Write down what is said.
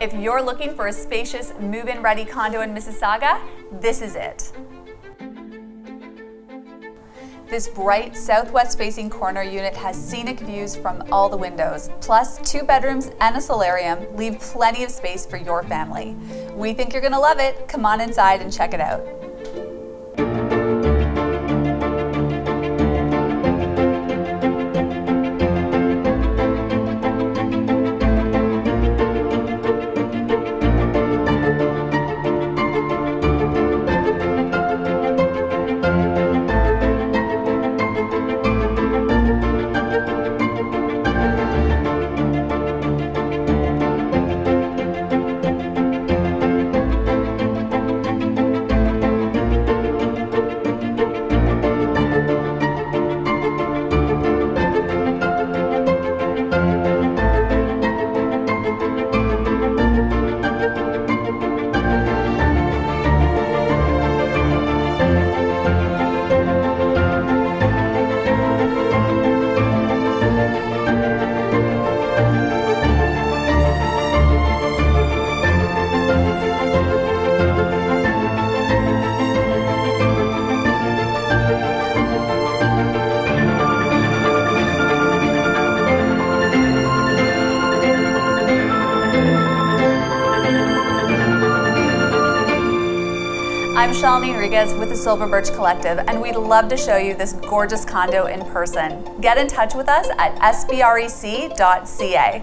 If you're looking for a spacious move-in ready condo in Mississauga, this is it. This bright southwest facing corner unit has scenic views from all the windows, plus two bedrooms and a solarium leave plenty of space for your family. We think you're gonna love it. Come on inside and check it out. I'm Shalini Rodriguez with the Silver Birch Collective, and we'd love to show you this gorgeous condo in person. Get in touch with us at sbrec.ca.